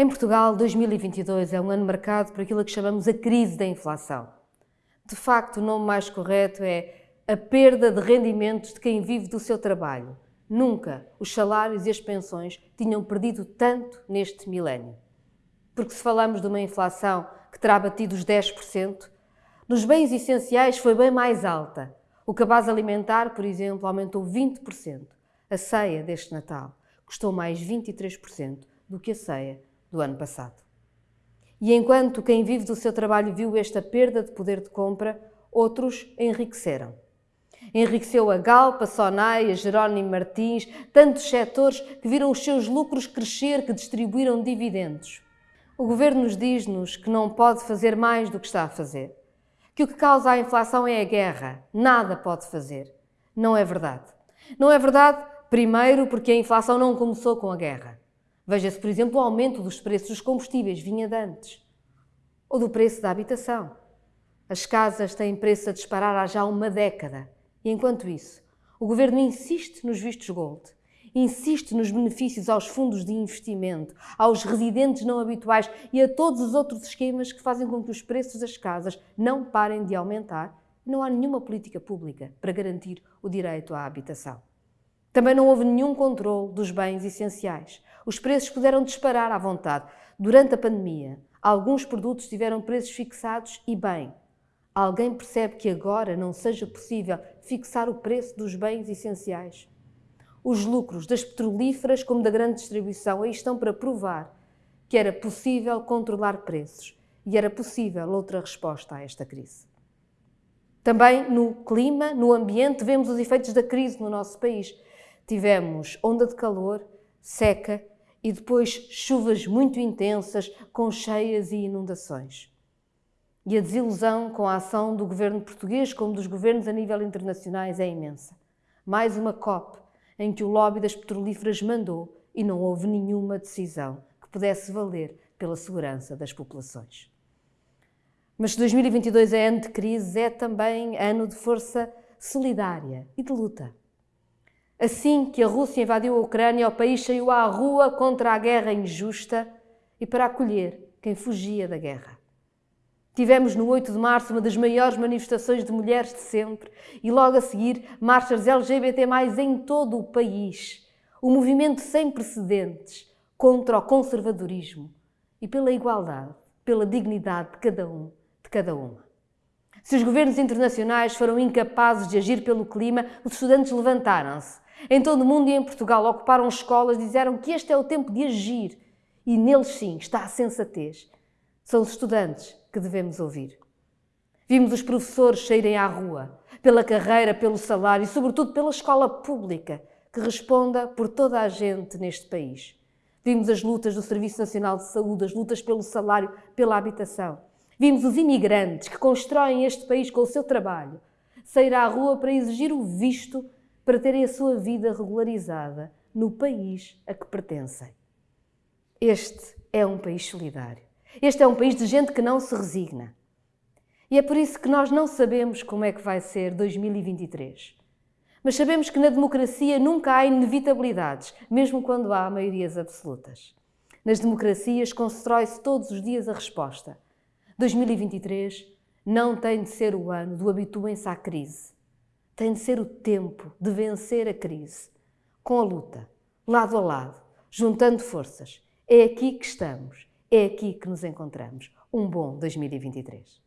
Em Portugal, 2022 é um ano marcado por aquilo que chamamos a crise da inflação. De facto, o nome mais correto é a perda de rendimentos de quem vive do seu trabalho. Nunca os salários e as pensões tinham perdido tanto neste milénio. Porque se falamos de uma inflação que terá batido os 10%, nos bens essenciais foi bem mais alta. O cabaz alimentar, por exemplo, aumentou 20%. A ceia deste Natal custou mais 23% do que a ceia do ano passado. E enquanto quem vive do seu trabalho viu esta perda de poder de compra, outros enriqueceram. Enriqueceu a Galpa, a Sonai, a Jerónimo Martins, tantos setores que viram os seus lucros crescer, que distribuíram dividendos. O governo nos diz-nos que não pode fazer mais do que está a fazer. Que o que causa a inflação é a guerra. Nada pode fazer. Não é verdade. Não é verdade, primeiro, porque a inflação não começou com a guerra. Veja-se, por exemplo, o aumento dos preços dos combustíveis vinha de antes. Ou do preço da habitação. As casas têm preço a disparar há já uma década. E enquanto isso, o governo insiste nos vistos gold, insiste nos benefícios aos fundos de investimento, aos residentes não habituais e a todos os outros esquemas que fazem com que os preços das casas não parem de aumentar. Não há nenhuma política pública para garantir o direito à habitação. Também não houve nenhum controle dos bens essenciais. Os preços puderam disparar à vontade. Durante a pandemia, alguns produtos tiveram preços fixados e bem. Alguém percebe que agora não seja possível fixar o preço dos bens essenciais? Os lucros das petrolíferas como da grande distribuição aí estão para provar que era possível controlar preços e era possível outra resposta a esta crise. Também no clima, no ambiente, vemos os efeitos da crise no nosso país tivemos onda de calor, seca e depois chuvas muito intensas com cheias e inundações. E a desilusão com a ação do governo português, como dos governos a nível internacionais, é imensa. Mais uma COP em que o lobby das petrolíferas mandou e não houve nenhuma decisão que pudesse valer pela segurança das populações. Mas 2022 é ano de crise, é também ano de força solidária e de luta. Assim que a Rússia invadiu a Ucrânia, o país saiu à rua contra a guerra injusta e para acolher quem fugia da guerra. Tivemos no 8 de março uma das maiores manifestações de mulheres de sempre e logo a seguir marchas LGBT em todo o país. Um movimento sem precedentes contra o conservadorismo e pela igualdade, pela dignidade de cada um, de cada uma. Se os governos internacionais foram incapazes de agir pelo clima, os estudantes levantaram-se em todo o mundo e em Portugal ocuparam escolas, disseram que este é o tempo de agir e neles sim está a sensatez. São os estudantes que devemos ouvir. Vimos os professores saírem à rua, pela carreira, pelo salário e, sobretudo, pela escola pública, que responda por toda a gente neste país. Vimos as lutas do Serviço Nacional de Saúde, as lutas pelo salário, pela habitação. Vimos os imigrantes que constroem este país com o seu trabalho sair à rua para exigir o visto para terem a sua vida regularizada no país a que pertencem. Este é um país solidário. Este é um país de gente que não se resigna. E é por isso que nós não sabemos como é que vai ser 2023. Mas sabemos que na democracia nunca há inevitabilidades, mesmo quando há maiorias absolutas. Nas democracias constrói-se todos os dias a resposta. 2023 não tem de ser o ano do habituem-se à crise tem de ser o tempo de vencer a crise, com a luta, lado a lado, juntando forças. É aqui que estamos, é aqui que nos encontramos. Um bom 2023.